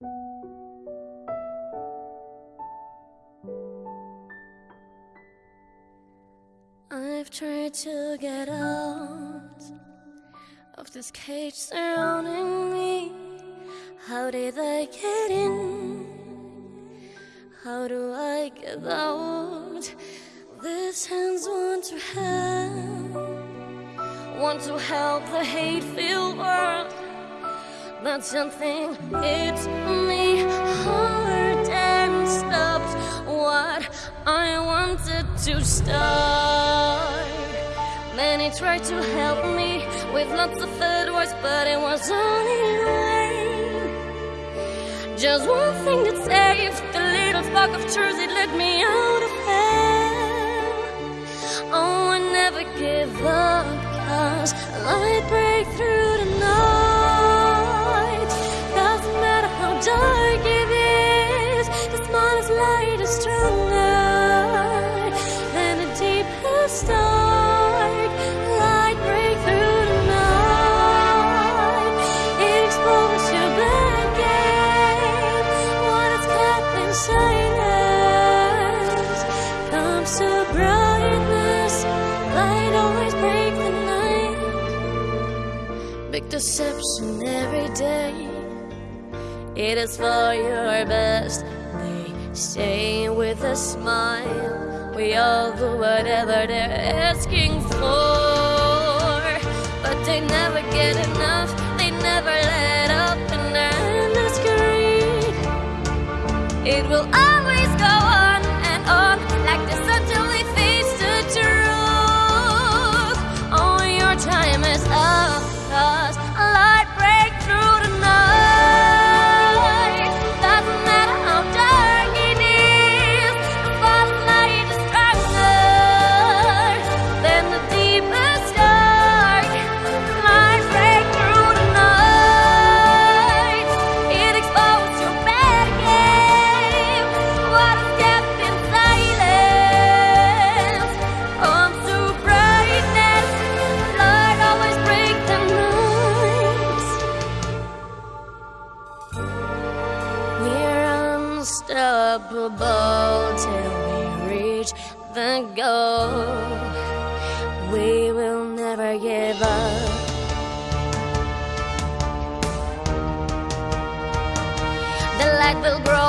I've tried to get out of this cage surrounding me. How did I get in? How do I get out? These hands want to help, want to help the hate-filled world. That's something hits to start. Many tried to help me with lots of advice, but it was all in. Just one thing that saved the little spark of truth, it led me out of hell. Oh, I never give up, cause light break through the night. Doesn't matter how dark it is, the smallest light is stronger to brightness. Light always break the night. Big deception every day. It is for your best. They say with a smile, we all do whatever they're asking for. But they never get enough, they never let up, and their endless greed. It will always till we reach the goal. We will never give up. The light will grow.